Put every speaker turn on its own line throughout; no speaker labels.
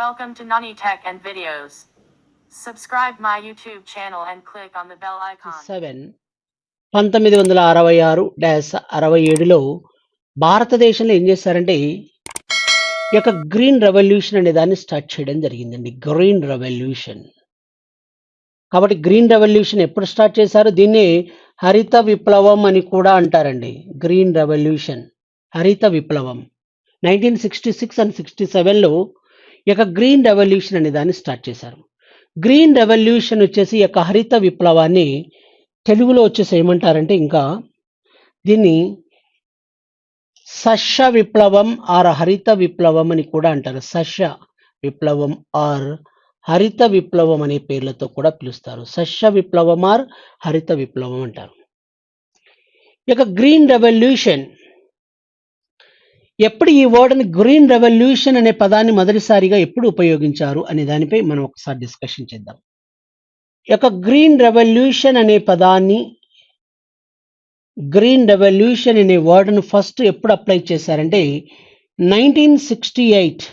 Welcome to Nani Tech and Videos. Subscribe my YouTube channel and click on the bell icon.
Seven పంతొమ్మిది వందల అరవై ఆరు dash అరవై ఏడులో భారతదేశంలో ఏం చేశారంటే ఈ యొక్క గ్రీన్ రెవల్యూషన్ అనే దాన్ని స్టార్ట్ చేయడం జరిగిందండి. Green revolution. కాబట్టి గ్రీన్ రెవల్యూషన్ ఎప్పుడు స్టార్ట్ చేశారు? దీన్ని హరిత విప్లవం అని కూడా అంటారండి. గ్రీన్ రెవల్యూషన్ హరిత విప్లవం. Nineteen sixty six and sixty సెవెన్లో ఇక యొక్క గ్రీన్ రెవల్యూషన్ అనే దాన్ని స్టార్ట్ చేశారు. గ్రీన్ రెవల్యూషన్ వచ్చేసి ఈ యొక్క హరిత విప్లవాన్ని తెలుగులో వచ్చేసి ఏమంటారంటే ఇంకా దీన్ని సస్య విప్లవం ఆర్ హరిత విప్లవం అని కూడా అంటారు. సస్య విప్లవం ఆర్ హరిత విప్లవం అనే పేర్లతో కూడా పిలుస్తారు. సస్య విప్లవం ఆర్ హరిత విప్లవం అంటారు. ఇక యొక్క గ్రీన్ రెవల్యూషన్ ఎప్పుడు ఈ వర్డ్ని గ్రీన్ రెవల్యూషన్ అనే పదాన్ని మొదటిసారిగా ఎప్పుడు ఉపయోగించారు అనే దానిపై మనం ఒకసారి డిస్కషన్ చేద్దాం. యొక్క గ్రీన్ రెవల్యూషన్ అనే పదాన్ని గ్రీన్ రెవల్యూషన్ అనే వర్డ్ను ఫస్ట్ ఎప్పుడు అప్లై చేశారంటే nineteen sixty eight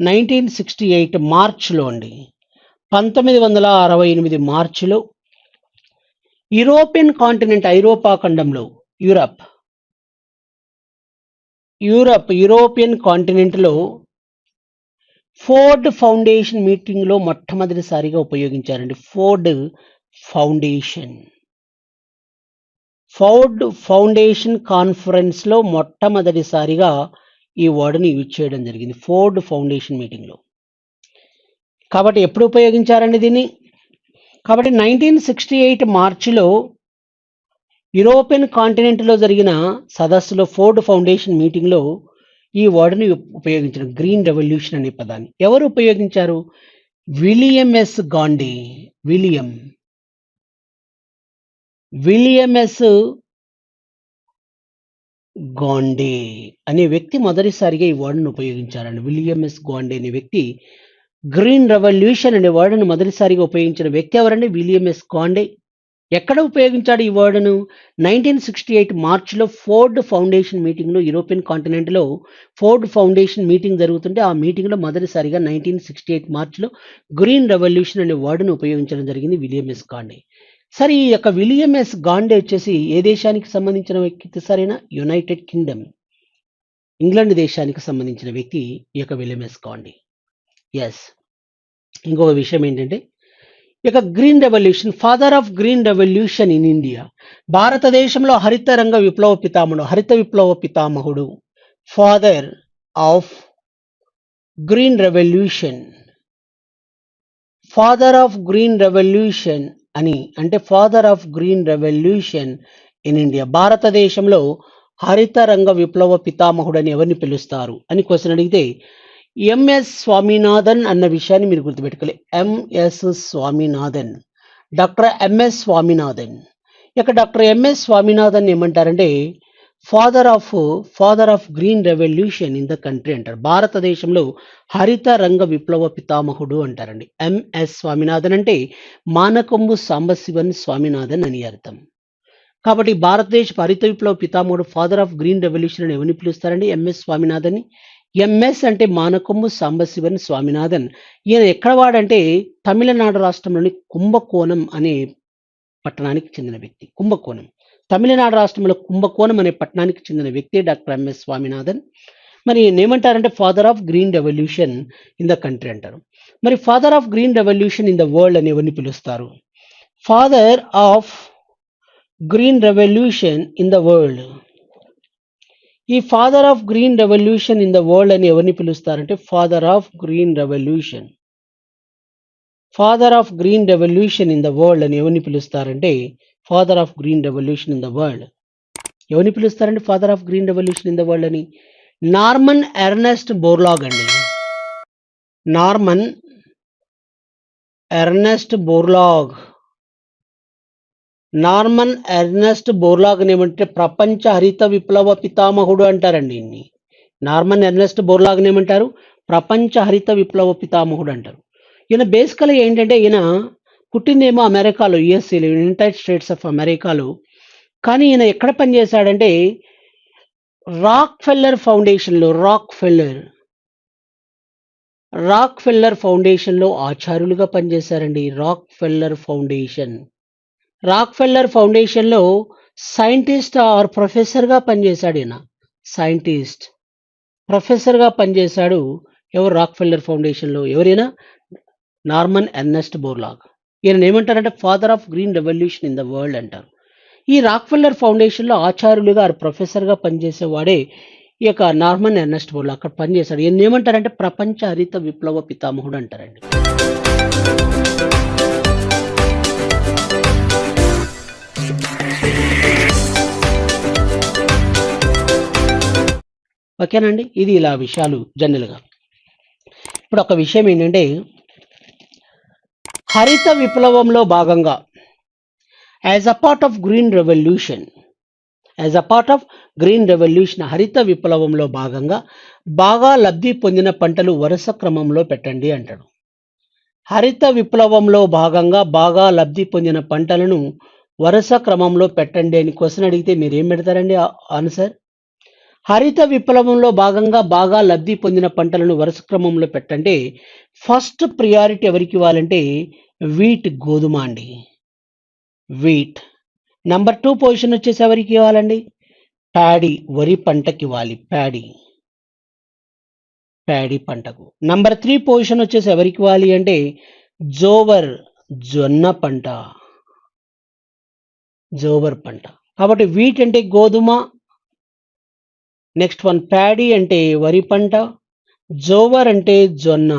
nineteen sixty eight మార్చ్లో అండి. పంతొమ్మిది వందల అరవై ఎనిమిది మార్చిలో యూరోపియన్ కాంటినెంట్ ఐరోపా ఖండంలో యూరప్ యూరప్ యూరోపియన్ కాంటినెంట్లో ఫోర్డ్ ఫౌండేషన్ మీటింగ్లో మొట్టమొదటిసారిగా ఉపయోగించారండి. Ford Foundation. ఫోర్డ్ ఫౌండేషన్ కాన్ఫరెన్స్లో మొట్టమొదటిసారిగా ఈ వర్డ్ని యూజ్ చేయడం జరిగింది ఫోర్డ్ ఫౌండేషన్ మీటింగ్లో. కాబట్టి ఎప్పుడు ఉపయోగించారండి దీన్ని? కాబట్టి నైన్టీన్ సిక్స్టీ ఎయిట్ మార్చిలో యూరోపియన్ కాంటినెంట్లో జరిగిన సదస్సులో ఫోర్డ్ ఫౌండేషన్ మీటింగ్లో ఈ వర్డ్ని ఉపయోగించిన గ్రీన్ రెవల్యూషన్ అనే పదాన్ని. ఎవరు ఉపయోగించారు? William S Gandhi. William. William S Gaud అనే వ్యక్తి మొదటిసారిగా ఈ వర్డ్ను ఉపయోగించారండి. విలియం ఎస్ గాండే అనే వ్యక్తి. గ్రీన్ రెవల్యూషన్ అనే వర్డ్ను మొదటిసారిగా ఉపయోగించిన వ్యక్తి ఎవరండి? విలియం ఎస్ గాండే ఎక్కడ ఉపయోగించాడు ఈ వర్డ్ను నైన్టీన్ సిక్స్టీ ఎయిట్ మార్చ్లో ఫోర్డ్ ఫౌండేషన్ మీటింగ్లో యూరోపియన్ కాంటినెంట్లో ఫోర్డ్ ఫౌండేషన్ మీటింగ్ జరుగుతుంటే ఆ మీటింగ్లో మొదటిసారిగా నైన్టీన్ సిక్స్టీ ఎయిట్ మార్చ్లో గ్రీన్ రెవల్యూషన్ అనే వర్డ్ను ఉపయోగించడం జరిగింది విలియం ఎస్ గాండే. సరే ఈ యొక్క విలియం ఎస్ గాండే వచ్చేసి ఏ దేశానికి సంబంధించిన వ్యక్తి సరైన? United Kingdom. ఇంగ్లాండ్ దేశానికి సంబంధించిన వ్యక్తి ఈ యొక్క విలియం ఎస్ గాండే. ఎస్ ఇంకొక విషయం ఏంటంటే ఇక green revolution father of green revolution in India. భారతదేశంలో హరిత రంగ విప్లవ పితామహుడు హరిత విప్లవ పితామహుడు father of green revolution. Father of green revolution అని అంటే father of green revolution in India. భారతదేశంలో హరిత రంగ విప్లవ పితామహుడు అని ఎవరిని పిలుస్తారు? అని క్వశ్చన్ అడిగితే ఎంఎస్ స్వామినాథన్ అన్న విషయాన్ని మీరు గుర్తుపెట్టుకోవాలి ఎంఎస్ స్వామినాథన్ డాక్టర్ ఎంఎస్ స్వామినాథన్ ఇక డాక్టర్ ఎంఎస్ స్వామినాథన్ ఏమంటారంటే father of father of green revolution in the country అంటారు. భారతదేశంలో హరిత రంగ విప్లవ పితామహుడు అంటారండి. ఎంఎస్ స్వామినాథన్ అంటే మానకొంబు సాంబశివన్ స్వామినాథన్ అని అర్థం. కాబట్టి భారతదేశ హరిత విప్లవ పితామహుడు ఫాదర్ ఆఫ్ గ్రీన్ రెవల్యూషన్ అని ఎవరిని పిలుస్తారండి? ఎంఎస్ స్వామినాథన్ ఎంఎస్ అంటే మానకొమ్ము సాంబశివన్ స్వామినాథన్. ఈయన ఎక్కడ వాడంటే తమిళనాడు రాష్ట్రంలోని కుంభకోణం అనే పట్టణానికి చెందిన వ్యక్తి. కుంభకోణం. తమిళనాడు రాష్ట్రంలో కుంభకోణం అనే పట్టణానికి చెందిన వ్యక్తి డాక్టర్ ఎంఎస్ స్వామినాథన్. మరి ఏమంటారంటే father of green revolution in the country అంటారు. మరి father of green revolution in the world అని ఎవరిని పిలుస్తారు? Father of green revolution in the world ఈ father of green revolution in the world అని ఎవరిని పిలుస్తారంటే father of green revolution father of green revolution in the world అని ఎవరిని పిలుస్తారంటే father of green revolution in the world ఎవరిని పిలుస్తారంటే father of green revolution in the world అని? Norman Ernest Borlaug అండి. Norman Ernest Borlaug Norman Ernest బోర్లాగ్ని ఏమంటే ప్రపంచ హరిత విప్లవ పితామహుడు అంటారండి ఇన్ని. నార్మన్ ఎర్నెస్ట్ బోర్లాగ్ని ఏమంటారు? ప్రపంచ హరిత విప్లవ పితామహుడు అంటారు. ఈయన బేసికల్గా ఏంటంటే ఈయన పుట్టిందేమో అమెరికాలో యుఎస్ఏలో యునైటెడ్ స్టేట్స్ ఆఫ్ అమెరికాలో. కానీ ఈయన ఎక్కడ పనిచేశాడంటే రాక్ ఫెల్లర్ ఫౌండేషన్లో రాక్ ఫెల్లర్ రాక్ ఫెల్లర్ ఫౌండేషన్లో ఆచార్యులుగా పనిచేశారండి. Rockefeller foundation. రాక్ ఫెల్లర్ ఫౌండేషన్లో సైంటిస్ట్ ఆర్ ప్రొఫెసర్గా పనిచేశాడు ఈయన. సైంటిస్ట్ ప్రొఫెసర్గా పనిచేశాడు ఎవరు రాక్ ఫెల్లర్ ఫౌండేషన్లో ఎవరైనా? నార్మన్ ఎర్నెస్ట్ బోర్లాగ్ ఈయన ఏమంటారంటే father of green revolution in the world అంటారు. ఈ రాక్ ఫెల్లర్ ఫౌండేషన్లో ఆచార్యులుగా ప్రొఫెసర్గా పనిచేసేవాడే ఈ యొక్క నార్మన్ ఎర్నెస్ట్ బోర్లాగ్ అక్కడ పనిచేశాడు. ఈయన ఏమంటారంటే ప్రపంచ హరిత విప్లవ పితామహుడు అంటారండి. ఓకేనండి? ఇది ఇలా విషయాలు జనరల్గా. ఇప్పుడు ఒక విషయం ఏంటంటే హరిత విప్లవంలో భాగంగా as a part of green revolution as a part of green revolution హరిత విప్లవంలో భాగంగా బాగా లబ్ధి పొందిన పంటలు వరుస క్రమంలో పెట్టండి అంటాడు. హరిత విప్లవంలో భాగంగా బాగా లబ్ధి పొందిన పంటలను వరుస క్రమంలో పెట్టండి అని క్వశ్చన్ అడిగితే మీరు ఏం పెడతారండి ఆన్సర్? హరిత విప్లవంలో భాగంగా బాగా లబ్ధి పొందిన పంటలను వరుస క్రమంలో పెట్టంటే ఫస్ట్ ప్రియారిటీ ఎవరికి ఇవ్వాలంటే వీట్ గోధుమ అండి. వీట్. నంబర్ టూ పొజిషన్ వచ్చేసి ఎవరికి ఇవ్వాలండి? ప్యాడీ వరి పంటకి ఇవ్వాలి. ప్యాడీ. ప్యాడీ పంటకు. నంబర్ త్రీ పొజిషన్ వచ్చేసి ఎవరికి ఇవ్వాలి అంటే జోవర్ జొన్న పంట. జోవర్ పంట. కాబట్టి వీట్ అంటే గోధుమ నెక్స్ట్ వన్ ప్యాడీ అంటే వరి పంట జోవర్ అంటే జొన్న.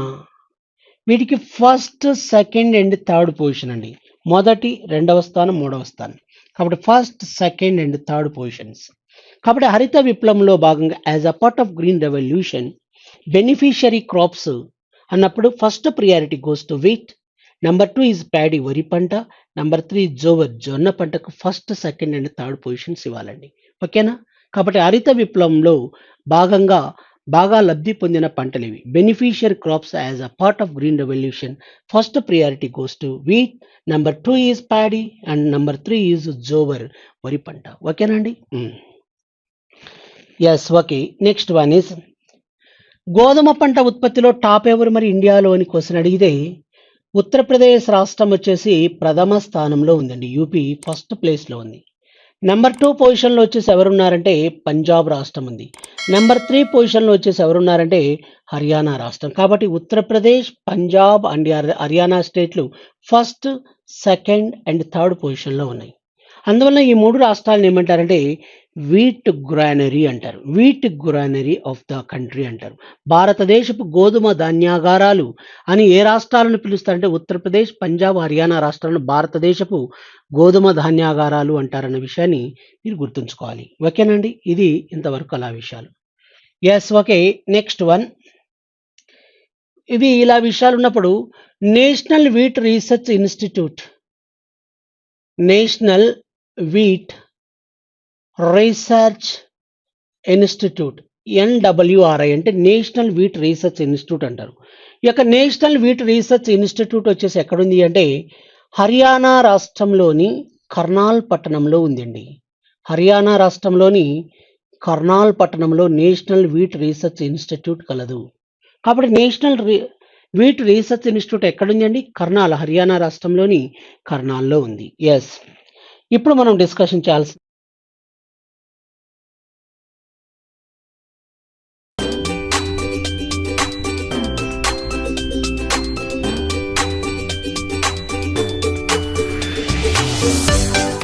వీటికి first second and third position అండి. మొదటి రెండవ స్థానం మూడవ స్థానం. కాబట్టి first second and third positions కాబట్టి హరిత విప్లవంలో భాగంగా as a part of green revolution beneficiary crops అన్నప్పుడు first priority goes to wheat number two is paddy వరి పంట. నెంబర్ త్రీ జోవర్ జొన్న పంటకు first second and third positions ఇవ్వాలండి. ఓకేనా కాబట్టి హరిత విప్లవంలో భాగంగా బాగా లబ్ధి పొందిన పంటలు ఇవి beneficiary crops as a part of green revolution first priority goes to wheat number two is paddy and number three is jowar వరి పంట. ఓకేనండి yes okay next one is గోధుమ పంట ఉత్పత్తిలో టాప్ ఎవరు మరి ఇండియాలో అని క్వశ్చన్ అడిగితే ఉత్తరప్రదేశ్ రాష్ట్రం వచ్చేసి ప్రథమ స్థానంలో ఉందండి. యూపీ ఫస్ట్ ప్లేస్లో ఉంది. నెంబర్ టూ పొజిషన్లో వచ్చేసి ఎవరున్నారంటే పంజాబ్ రాష్ట్రం ఉంది. నెంబర్ త్రీ పొజిషన్లో వచ్చేసి ఎవరున్నారంటే హర్యానా రాష్ట్రం. కాబట్టి ఉత్తరప్రదేశ్ పంజాబ్ అండ్ హర్యానా స్టేట్లు ఫస్ట్ సెకండ్ అండ్ థర్డ్ పొజిషన్లో ఉన్నాయి. అందువల్ల ఈ మూడు రాష్ట్రాలను ఏమంటారంటే వీట్ గ్రానరీ అంటారు. Wheat granary of the country అంటారు. భారతదేశపు గోధుమ ధాన్యాగారాలు అని ఏ రాష్ట్రాలను పిలుస్తారంటే ఉత్తరప్రదేశ్ పంజాబ్ హర్యానా రాష్ట్రాలను భారతదేశపు గోధుమ ధాన్యాగారాలు అంటారన్న విషయాన్ని మీరు గుర్తుంచుకోవాలి. ఓకేనండి ఇది ఇంతవరకు అలా విషయాలు. Yes okay. నెక్స్ట్ వన్ ఇవి ఇలా విషయాలు ఉన్నప్పుడు national wheat research institute national wheat research institute NWRI అంటే నేషనల్ వీట్ రీసెర్చ్ ఇన్స్టిట్యూట్ అంటారు. ఈ యొక్క నేషనల్ వీట్ రీసెర్చ్ ఇన్స్టిట్యూట్ వచ్చేసి ఎక్కడుంది అంటే హర్యానా రాష్ట్రంలోని కర్నాల్ పట్టణంలో ఉందండి. హర్యానా రాష్ట్రంలోని కర్నాల్ పట్టణంలో నేషనల్ వీట్ రీసెర్చ్ ఇన్స్టిట్యూట్ కలదు. కాబట్టి national re wheat research institute ఎక్కడుంది అండి కర్నాల్ హర్యానా రాష్ట్రంలోని కర్నాల్లో ఉంది. ఎస్ ఇప్పుడు మనం డిస్కషన్ చేయాల్సి